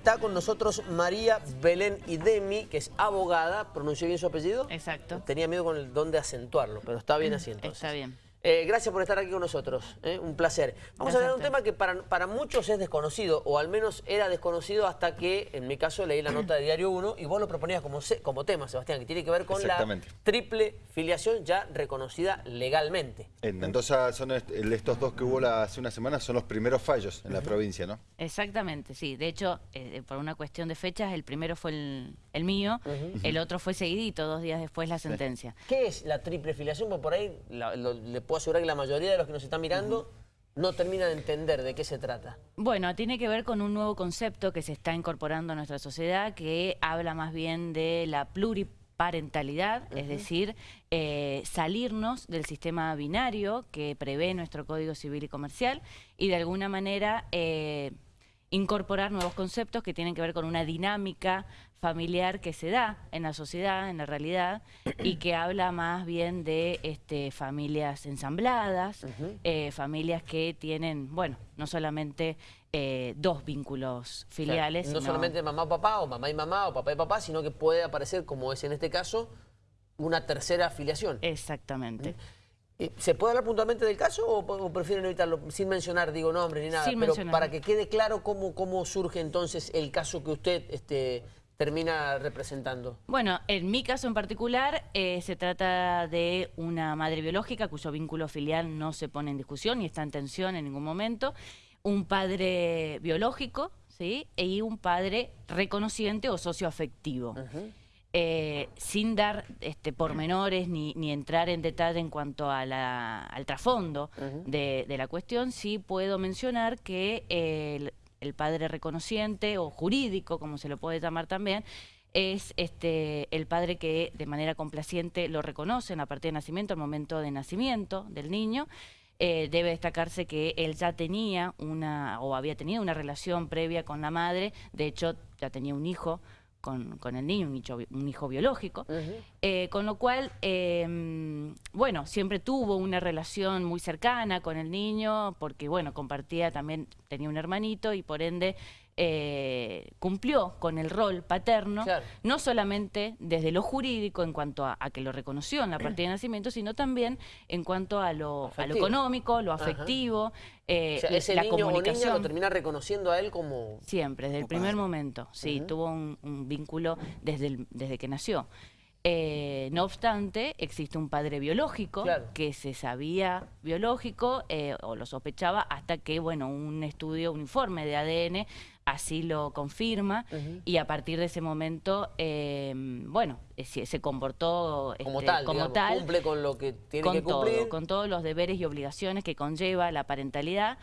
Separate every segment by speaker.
Speaker 1: Está con nosotros María Belén Idemi, que es abogada. ¿Pronuncié bien su apellido?
Speaker 2: Exacto.
Speaker 1: Tenía miedo con el don de acentuarlo, pero está bien así entonces.
Speaker 2: Está bien.
Speaker 1: Eh, gracias por estar aquí con nosotros, ¿eh? un placer. Vamos a hablar de un tema que para, para, muchos es desconocido, o al menos era desconocido hasta que, en mi caso, leí la nota de Diario 1 y vos lo proponías como, como tema, Sebastián, que tiene que ver con la triple filiación ya reconocida legalmente.
Speaker 3: En Mendoza son estos dos que hubo hace una semana, son los primeros fallos en la provincia, ¿no?
Speaker 2: Exactamente, sí. De hecho, eh, por una cuestión de fechas, el primero fue el, mío, el otro fue seguidito, dos días después la sentencia.
Speaker 1: ¿Qué es la triple filiación? Porque por ahí le puedo asegurar que la mayoría de los que nos están mirando no termina de entender de qué se trata.
Speaker 2: Bueno, tiene que ver con un nuevo concepto que se está incorporando a nuestra sociedad que habla más bien de la pluriparentalidad, es decir, eh, salirnos del sistema binario que prevé nuestro Código Civil y Comercial y de alguna manera... Eh, incorporar nuevos conceptos que tienen que ver con una dinámica familiar que se da en la sociedad, en la realidad, y que habla más bien de este, familias ensambladas, eh, familias que tienen, bueno, no solamente eh, dos vínculos filiales.
Speaker 1: no solamente mamá o papá, o mamá y mamá, o papá y papá, sino que puede aparecer, como es en este caso, una tercera afiliación.
Speaker 2: Exactamente.
Speaker 1: ¿Se puede hablar puntualmente del caso o, prefieren evitarlo sin mencionar, digo, nombres ni nada? pero para que quede claro cómo, cómo surge entonces el caso que usted este, termina representando.
Speaker 2: Bueno, en mi caso en particular eh, se trata de una madre biológica cuyo vínculo filial no se pone en discusión y está en tensión en ningún momento, un padre biológico, ¿sí? Y un padre reconociente o socioafectivo. Eh, sin dar este, pormenores ni, ni, entrar en detalle en cuanto a al trasfondo de, la cuestión, sí puedo mencionar que el, padre reconociente o jurídico, como se lo puede llamar también, es este, el padre que de manera complaciente lo reconoce en la partida de nacimiento, al momento de nacimiento del niño, eh, debe destacarse que él ya tenía una, o había tenido una relación previa con la madre, de hecho ya tenía un hijo con, con el niño, un hijo, biológico, eh, con lo cual, em, bueno, siempre tuvo una relación muy cercana con el niño, porque, bueno, compartía también, tenía un hermanito y por ende eh, cumplió con el rol paterno, no solamente desde lo jurídico en cuanto a, que lo reconoció en la partida de nacimiento, sino también en cuanto a lo, económico, lo afectivo,
Speaker 1: eh, ese la niño comunicación. O lo termina reconociendo a él como...
Speaker 2: Siempre, desde el primer momento, sí, tuvo un, vínculo desde, desde que nació. Eh, no obstante, existe un padre biológico que se sabía biológico eh, o lo sospechaba hasta que, bueno, un estudio, un informe de ADN así lo confirma y a partir de ese momento, eh, bueno, se, comportó
Speaker 1: como, este, tal, cumple con lo que tiene que cumplir.
Speaker 2: con todos los deberes y obligaciones que conlleva la parentalidad.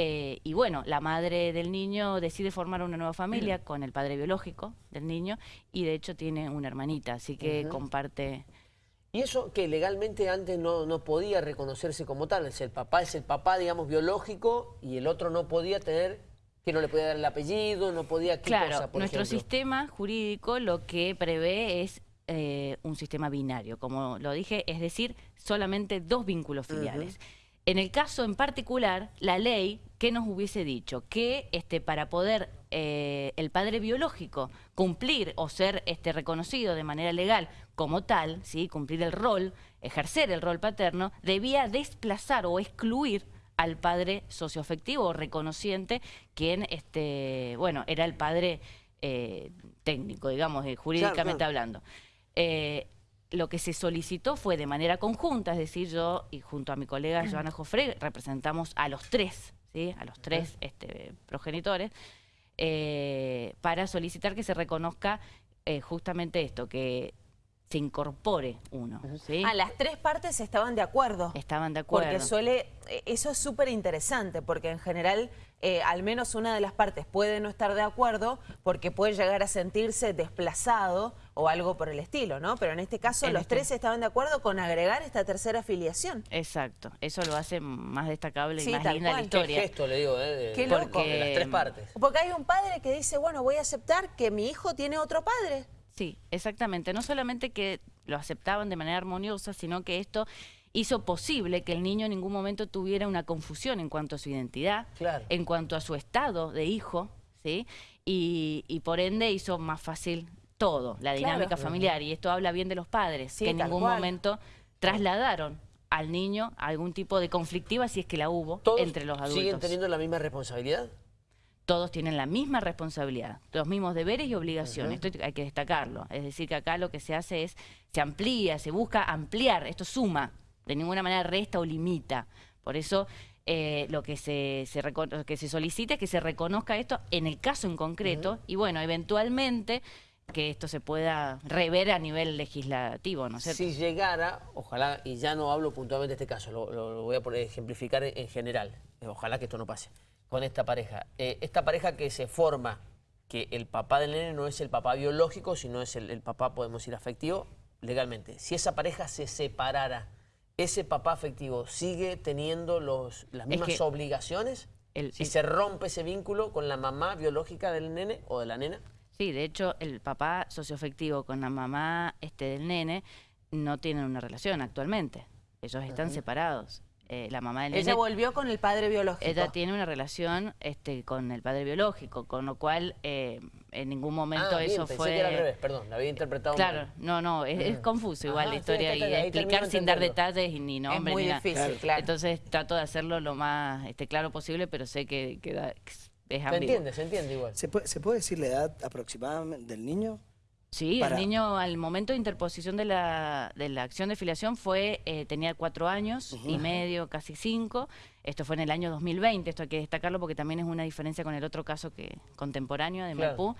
Speaker 2: Eh, y bueno, la madre del niño decide formar una nueva familia con el padre biológico del niño y de hecho tiene una hermanita, así que comparte...
Speaker 1: ¿Y eso que legalmente antes no, no, podía reconocerse como tal? Es el papá, es el papá, digamos, biológico y el otro no podía tener, que no le podía dar el apellido, no podía... ¿qué
Speaker 2: claro, nuestro sistema jurídico lo que prevé es eh, un sistema binario, como lo dije, es decir, solamente dos vínculos filiales. En el caso en particular, la ley, ¿qué nos hubiese dicho? Que este, para poder eh, el padre biológico cumplir o ser este, reconocido de manera legal como tal, ¿sí? cumplir el rol, ejercer el rol paterno, debía desplazar o excluir al padre socioafectivo o reconociente, quien este, bueno, era el padre eh, técnico, digamos, eh, jurídicamente hablando. Lo que se solicitó fue de manera conjunta, es decir, yo y junto a mi colega Joana Jofre representamos a los tres, ¿sí? a los tres este, progenitores, eh, para solicitar que se reconozca eh, justamente esto, que se incorpore uno. ¿sí?
Speaker 4: A las tres partes estaban de acuerdo.
Speaker 2: Estaban de acuerdo.
Speaker 4: Porque suele, eh, eso es súper interesante, porque en general eh, al menos una de las partes puede no estar de acuerdo porque puede llegar a sentirse desplazado o algo por el estilo, ¿no? Pero en este caso los este tres estaban de acuerdo con agregar esta tercera afiliación.
Speaker 2: Exacto, eso lo hace más destacable y más linda la historia.
Speaker 1: Qué gesto, le digo, ¿eh? Qué loco. de las tres partes.
Speaker 4: Porque hay un padre que dice, bueno, voy a aceptar que mi hijo tiene otro padre.
Speaker 2: Sí, exactamente. No solamente que lo aceptaban de manera armoniosa, sino que esto hizo posible que el niño en ningún momento tuviera una confusión en cuanto a su identidad, en cuanto a su estado de hijo, ¿sí? Y, y por ende hizo más fácil todo, la dinámica familiar. Y esto habla bien de los padres,
Speaker 4: Sí,
Speaker 2: que en ningún
Speaker 4: cual.
Speaker 2: momento trasladaron al niño algún tipo de conflictiva, si es que la hubo,
Speaker 1: ¿Todos
Speaker 2: entre los adultos.
Speaker 1: siguen teniendo la misma responsabilidad?
Speaker 2: Todos tienen la misma responsabilidad, los mismos deberes y obligaciones. Esto hay que destacarlo. Es decir, que acá lo que se hace es, se amplía, se busca ampliar, esto suma, de ninguna manera resta o limita. Por eso eh, lo que se, se reco- lo que se solicita es que se reconozca esto en el caso en concreto y bueno, eventualmente que esto se pueda rever a nivel legislativo, ¿no es cierto?
Speaker 1: Si llegara, ojalá, y ya no hablo puntualmente de este caso, lo, lo- lo voy a poner, ejemplificar en, en general, eh, ojalá que esto no pase, con esta pareja. Eh, esta pareja que se forma, que el papá del nene no es el papá biológico, sino es el, el papá, podemos decir, afectivo, legalmente. Si esa pareja se separara, ¿ese papá afectivo sigue teniendo los, las
Speaker 2: Es
Speaker 1: mismas
Speaker 2: que
Speaker 1: obligaciones?
Speaker 2: el-
Speaker 1: si
Speaker 2: el-
Speaker 1: se rompe ese vínculo con la mamá biológica del nene o de la nena.
Speaker 2: Sí, de hecho, el papá socioafectivo con la mamá este, del nene no tienen una relación actualmente. Ellos están separados. Eh, la mamá del
Speaker 4: Ella
Speaker 2: nene
Speaker 4: volvió con el padre biológico.
Speaker 2: ella tiene una relación este, con el padre biológico, con lo cual eh, en ningún momento
Speaker 1: Ah, bien,
Speaker 2: eso
Speaker 1: pensé
Speaker 2: fue...
Speaker 1: que era al revés, perdón, la había interpretado
Speaker 2: Claro,
Speaker 1: mal.
Speaker 2: no, no, es, es confuso igual
Speaker 1: Ajá,
Speaker 2: la
Speaker 1: sí,
Speaker 2: historia
Speaker 1: está,
Speaker 2: y explicar sin dar detalles y ni nombres
Speaker 4: muy
Speaker 2: ni nada.
Speaker 4: difícil, claro.
Speaker 2: Entonces trato de hacerlo lo más este, claro posible, pero sé que, que da- es
Speaker 1: Se
Speaker 2: ambiguo.
Speaker 1: entiende, se entiende igual.
Speaker 5: ¿Se puede, ¿Se puede decir la edad aproximada del niño?
Speaker 2: Sí,
Speaker 5: Para-
Speaker 2: el niño al momento de interposición de la, de la acción de filiación fue eh, tenía cuatro años y medio, casi cinco. Esto fue en el año 2020, esto hay que destacarlo porque también es una diferencia con el otro caso que contemporáneo de
Speaker 1: Claro.
Speaker 2: Maipú.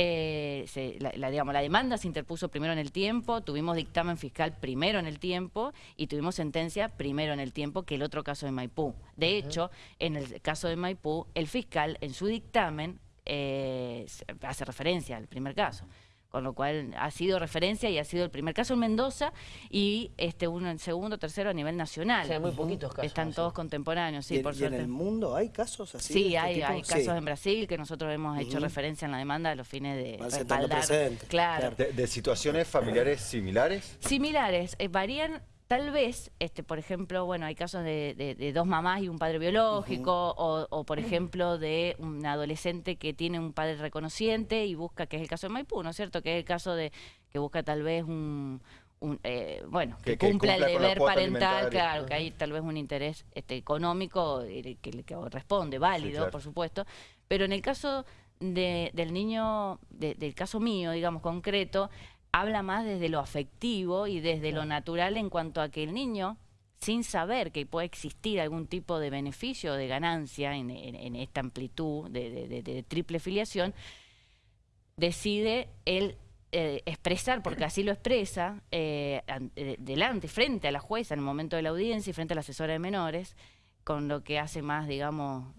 Speaker 2: Eh, se- la, la- digamos, la demanda se interpuso primero en el tiempo, tuvimos dictamen fiscal primero en el tiempo y tuvimos sentencia primero en el tiempo que el otro caso de Maipú. De hecho, en el caso de Maipú, el fiscal en su dictamen eh, hace referencia al primer caso. Con lo cual ha sido referencia y ha sido el primer caso en Mendoza y este uno en segundo, tercero a nivel nacional.
Speaker 1: O sea, hay muy poquitos casos.
Speaker 2: Están
Speaker 1: así.
Speaker 2: todos contemporáneos, sí,
Speaker 5: ¿Y,
Speaker 2: por
Speaker 5: y en el mundo hay casos así?
Speaker 2: Sí,
Speaker 5: este
Speaker 2: hay,
Speaker 5: tipo?
Speaker 2: hay
Speaker 5: Sí.
Speaker 2: casos en Brasil que nosotros hemos hecho referencia en la demanda a los fines de respaldar. Claro.
Speaker 5: claro.
Speaker 3: De, de situaciones familiares similares.
Speaker 2: Similares, eh, varían tal vez, este, por ejemplo, bueno, hay casos de, de- de dos mamás y un padre biológico, o, o, por ejemplo de un adolescente que tiene un padre reconociente y busca, que es el caso de Maipú, ¿no es cierto? Que es el caso de que busca tal vez un, un, eh, bueno, que,
Speaker 3: Que- que
Speaker 2: cumpla el deber parental, claro, que hay tal vez un interés este, económico eh, que le que corresponde, válido,
Speaker 3: claro.
Speaker 2: por supuesto, pero en el caso de- del niño, de- del caso mío, digamos, concreto, habla más desde lo afectivo y desde lo natural en cuanto a que el niño, sin saber que puede existir algún tipo de beneficio o de ganancia en, en- en esta amplitud de, de- de- de triple filiación, decide él eh, expresar, porque así lo expresa, eh, eh, delante, frente a la jueza en el momento de la audiencia y frente a la asesora de menores, con lo que hace más, digamos,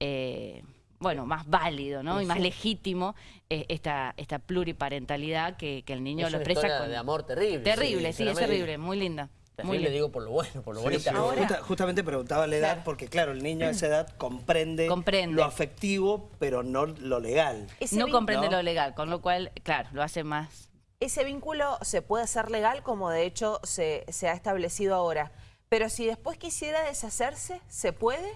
Speaker 2: eh, bueno, más válido, ¿no? Y más legítimo eh, esta, esta pluriparentalidad que, que el niño
Speaker 1: Es
Speaker 2: lo
Speaker 1: una
Speaker 2: expresa
Speaker 1: historia
Speaker 2: con...
Speaker 1: de amor terrible.
Speaker 2: Terrible, sí, es terrible, muy linda. Muy linda.
Speaker 1: digo por lo bueno, por lo
Speaker 3: Sí,
Speaker 1: bonita.
Speaker 3: sí.
Speaker 4: Ahora-
Speaker 5: Justa- justamente preguntaba la edad
Speaker 4: Claro.
Speaker 5: porque, claro, el niño a esa edad comprende,
Speaker 2: Comprende.
Speaker 5: lo afectivo, pero no lo legal.
Speaker 4: Ese
Speaker 2: No comprende
Speaker 5: ¿no?
Speaker 2: lo legal, con lo cual, claro, lo hace más...
Speaker 4: Ese vínculo se puede hacer legal como de hecho se, se ha establecido ahora. Pero si después quisiera deshacerse, ¿se puede?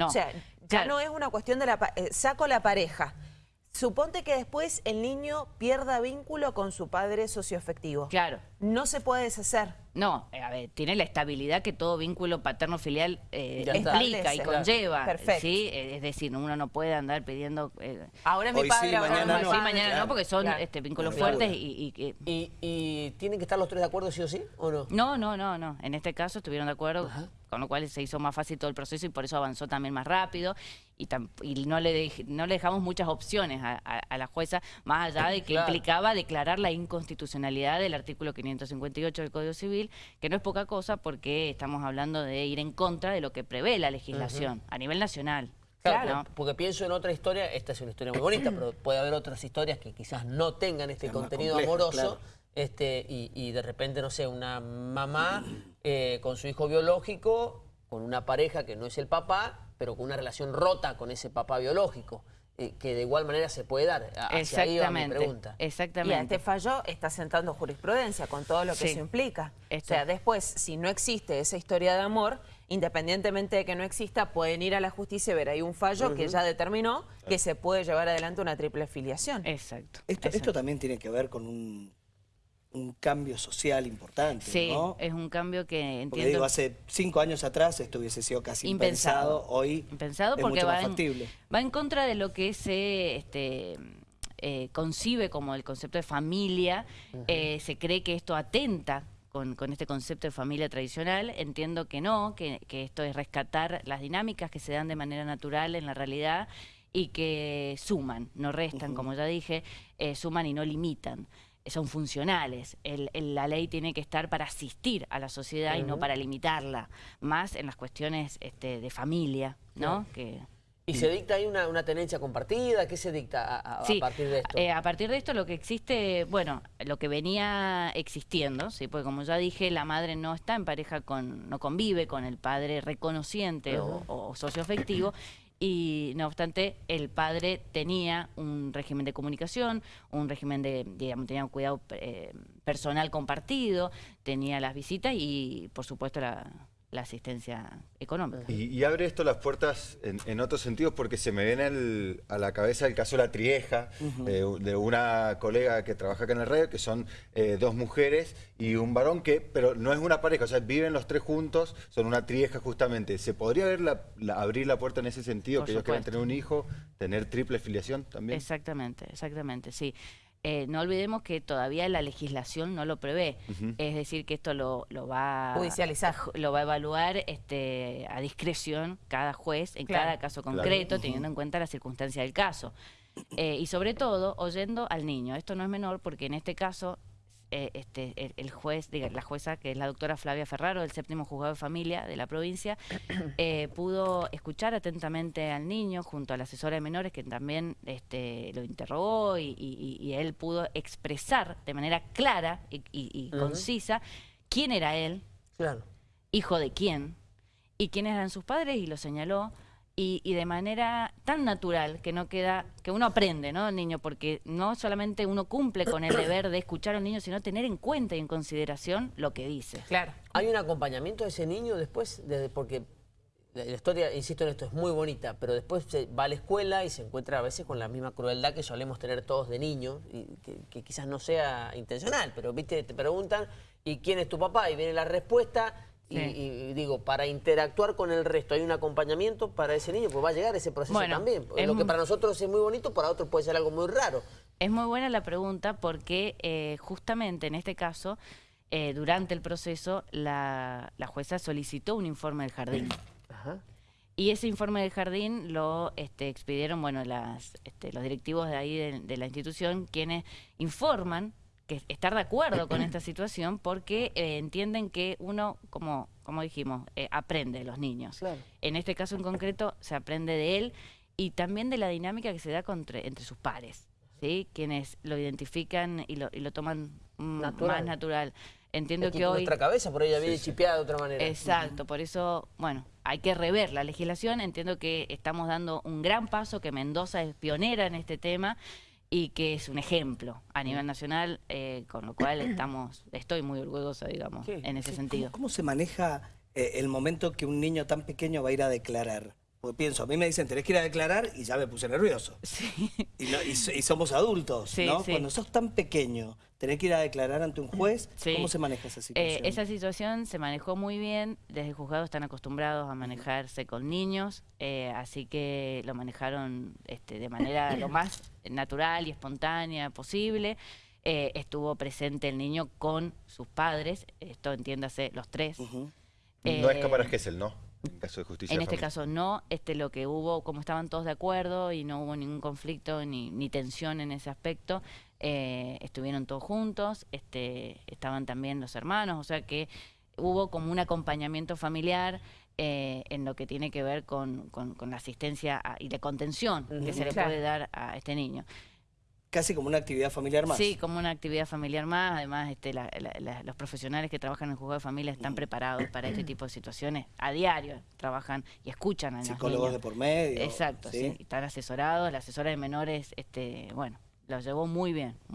Speaker 2: No.
Speaker 4: O sea, ya
Speaker 2: Claro.
Speaker 4: no es una cuestión de la... eh, saco la pareja. Suponte que después el niño pierda vínculo con su padre socioafectivo.
Speaker 2: Claro.
Speaker 4: No se puede deshacer.
Speaker 2: No, eh, a ver, tiene la estabilidad que todo vínculo paterno-filial eh, implica y conlleva.
Speaker 4: Perfecto.
Speaker 2: ¿sí? Eh, Es decir, uno no puede andar pidiendo... eh,
Speaker 4: Ahora es mi padre,
Speaker 5: sí,
Speaker 4: ahora
Speaker 5: mañana
Speaker 4: no
Speaker 2: sí, mañana
Speaker 5: claro.
Speaker 2: no, porque son
Speaker 4: Claro.
Speaker 2: este, vínculos
Speaker 5: Claro.
Speaker 2: fuertes y... y que-
Speaker 1: ¿Y, y tienen que estar los tres de acuerdo sí o sí o no?
Speaker 2: No, no, no, no. En este caso estuvieron de acuerdo, con lo cual se hizo más fácil todo el proceso y por eso avanzó también más rápido y, tam- y no, le dej- no le dejamos muchas opciones a, a- a la jueza, más allá de que
Speaker 1: Claro.
Speaker 2: implicaba declarar la inconstitucionalidad del artículo 558 del Código Civil, que no es poca cosa porque estamos hablando de ir en contra de lo que prevé la legislación a nivel nacional.
Speaker 1: Claro,
Speaker 2: ¿no?
Speaker 1: porque pienso en otra historia, esta es una historia muy bonita, pero puede haber otras historias que quizás no tengan este
Speaker 5: Es
Speaker 1: contenido amoroso,
Speaker 5: claro.
Speaker 1: este, y, y de repente, no sé, una mamá eh, con su hijo biológico, con una pareja que no es el papá, pero con una relación rota con ese papá biológico, que de igual manera se puede dar. Hacia ahí va mi
Speaker 2: Exactamente.
Speaker 1: pregunta.
Speaker 4: Y a
Speaker 2: Exactamente.
Speaker 4: este fallo está sentando jurisprudencia con todo lo que
Speaker 2: Sí.
Speaker 4: eso implica.
Speaker 2: Esto.
Speaker 4: O sea, después, si no existe esa historia de amor, independientemente de que no exista, pueden ir a la justicia y ver ahí un fallo que ya determinó que se puede llevar adelante una triple filiación.
Speaker 2: Exacto.
Speaker 5: Esto,
Speaker 2: exacto.
Speaker 5: esto también tiene que ver con un, un cambio social importante,
Speaker 2: Sí,
Speaker 5: ¿no?
Speaker 2: es un cambio que
Speaker 5: Porque
Speaker 2: entiendo...
Speaker 5: digo, hace cinco años atrás esto hubiese sido casi impensado,
Speaker 2: Impensado.
Speaker 5: hoy
Speaker 2: Impensado
Speaker 5: es
Speaker 2: porque
Speaker 5: mucho
Speaker 2: va
Speaker 5: más
Speaker 2: en,
Speaker 5: factible.
Speaker 2: va en contra de lo que se este, eh, concibe como el concepto de familia. Eh, se cree que esto atenta con, con este concepto de familia tradicional. Entiendo que no, que, que esto es rescatar las dinámicas que se dan de manera natural en la realidad y que suman, no restan, como ya dije, eh, suman y no limitan. Son funcionales. El- el- la ley tiene que estar para asistir a la sociedad y no para limitarla, más en las cuestiones este, de familia, ¿no? Que,
Speaker 1: ¿Y se dicta ahí una, una tenencia compartida? ¿Qué se dicta a, a- a
Speaker 2: Sí,
Speaker 1: partir de esto?
Speaker 2: eh, a partir de esto lo que existe, bueno, lo que venía existiendo, sí, porque como ya dije, la madre no está en pareja con, no convive con el padre reconociente o, o socio afectivo. Y no obstante, el padre tenía un régimen de comunicación, un régimen de, digamos, tenía un cuidado eh, personal compartido, tenía las visitas y, por supuesto, la, la asistencia económica.
Speaker 3: Y, y abre esto las puertas en, en otros sentidos porque se me viene el- a la cabeza el caso de La Trieja, de, de una colega que trabaja acá en el radio, que son eh, dos mujeres y un varón que, pero no es una pareja, o sea, viven los tres juntos, son una trieja justamente. ¿Se podría ver la- la- abrir la puerta en ese sentido,
Speaker 2: Por
Speaker 3: que ellos quieran tener un hijo, tener triple filiación también?
Speaker 2: Exactamente, exactamente, sí. Eh, no olvidemos que todavía la legislación no lo prevé. Es decir, que esto lo, lo va
Speaker 4: Judicializar.
Speaker 2: lo va a evaluar este, a discreción cada juez en
Speaker 4: Claro.
Speaker 2: cada caso
Speaker 3: Claro.
Speaker 2: concreto, teniendo en cuenta la circunstancia del caso. Eh, y sobre todo, oyendo al niño. Esto no es menor porque en este caso eh, este, el, el juez, diga, la jueza, que es la doctora Flavia Ferraro, del séptimo juzgado de familia de la provincia, eh, pudo escuchar atentamente al niño junto a la asesora de menores que también este, lo interrogó y, y- y él pudo expresar de manera clara y, concisa quién era él,
Speaker 1: Claro.
Speaker 2: hijo de quién y quiénes eran sus padres y lo señaló y, y de manera tan natural que no queda que uno aprende no el niño porque no solamente uno cumple con el deber de escuchar al niño sino tener en cuenta y en consideración lo que dice
Speaker 4: Claro.
Speaker 1: ¿Hay un acompañamiento de ese niño después? Desde, porque la, la historia, insisto en esto, es muy bonita, pero después se va a la escuela y se encuentra a veces con la misma crueldad que solemos tener todos de niños, y que, que quizás no sea intencional, pero viste, te preguntan, ¿y quién es tu papá? Y viene la respuesta. Y,
Speaker 2: Sí.
Speaker 1: y digo, para interactuar con el resto, ¿hay un acompañamiento para ese niño? Pues va a llegar ese proceso
Speaker 2: Bueno,
Speaker 1: también.
Speaker 2: es
Speaker 1: Lo que para nosotros es muy bonito, para otros puede ser algo muy raro.
Speaker 2: Es muy buena la pregunta porque eh, justamente en este caso, eh, durante el proceso, la, la jueza solicitó un informe del jardín.
Speaker 1: Ajá.
Speaker 2: Y ese informe del jardín lo este, expidieron bueno, las, este, los directivos de ahí de, de la institución, quienes informan que estar de acuerdo con esta situación porque eh, entienden que uno, como, como dijimos, eh, aprende de los niños.
Speaker 1: Claro.
Speaker 2: En este caso en concreto se aprende de él y también de la dinámica que se da contra- entre sus pares, ¿sí? quienes lo identifican y lo, y lo toman mm,
Speaker 1: Natural.
Speaker 2: más natural. Entiendo
Speaker 1: Es
Speaker 2: que hoy...
Speaker 1: Nuestra cabeza por ahí viene chipeada de otra manera.
Speaker 2: Exacto, por eso, bueno, hay que rever la legislación. Entiendo que estamos dando un gran paso, que Mendoza es pionera en este tema y que es un ejemplo a nivel nacional, eh, con lo cual estamos, estoy muy orgullosa, digamos,
Speaker 1: Sí,
Speaker 2: en ese
Speaker 5: ¿Cómo,
Speaker 2: sentido.
Speaker 5: cómo se maneja eh, el momento que un niño tan pequeño va a ir a declarar? Porque pienso, a mí me dicen, tenés que ir a declarar y ya me puse nervioso.
Speaker 2: Sí.
Speaker 5: Y, no- y so- y somos adultos,
Speaker 2: Sí,
Speaker 5: ¿no?
Speaker 2: sí.
Speaker 5: Cuando sos tan pequeño, tenés que ir a declarar ante un juez.
Speaker 2: Sí.
Speaker 5: ¿Cómo se maneja esa
Speaker 2: Eh,
Speaker 5: situación?
Speaker 2: esa situación se manejó muy bien, desde el juzgado están acostumbrados a manejarse con niños, eh, así que lo manejaron este, de manera lo más natural y espontánea posible. Eh, estuvo presente el niño con sus padres, esto entiéndase los tres.
Speaker 5: Ujú.
Speaker 3: no es
Speaker 2: Eh,
Speaker 3: Cámara Gesell, ¿no? En caso de justicia.
Speaker 2: En
Speaker 3: de
Speaker 2: este caso no, este lo que hubo, como estaban todos de acuerdo y no hubo ningún conflicto ni, ni tensión en ese aspecto, eh, estuvieron todos juntos, este, estaban también los hermanos, o sea que hubo como un acompañamiento familiar eh, en lo que tiene que ver con, con- con la asistencia a- y la contención que se le
Speaker 4: Claro.
Speaker 2: puede dar a este niño.
Speaker 5: Casi como una actividad familiar más.
Speaker 2: Sí, como una actividad familiar más. Además, este, la- la- la- los profesionales que trabajan en el juzgado de familia están preparados para este tipo de situaciones. A diario trabajan y escuchan a los
Speaker 5: Psicólogos de por medio.
Speaker 2: Exacto, sí. Están asesorados. La asesora de menores, este, bueno, lo llevó muy bien.